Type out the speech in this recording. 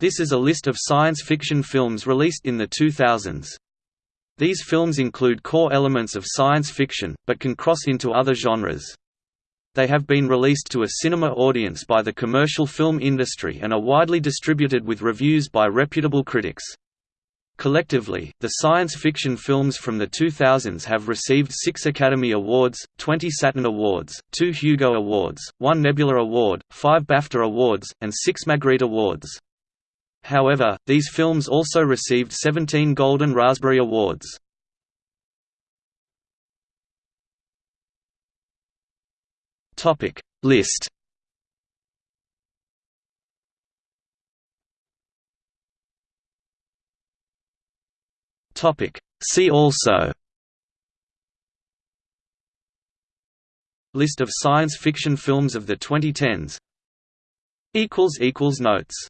This is a list of science fiction films released in the 2000s. These films include core elements of science fiction, but can cross into other genres. They have been released to a cinema audience by the commercial film industry and are widely distributed with reviews by reputable critics. Collectively, the science fiction films from the 2000s have received six Academy Awards, 20 Saturn Awards, two Hugo Awards, one Nebula Award, five BAFTA Awards, and six Magritte Awards. However, these films also received 17 Golden Raspberry Awards. Topic List Topic. See also List of science fiction films of the 2010s Notes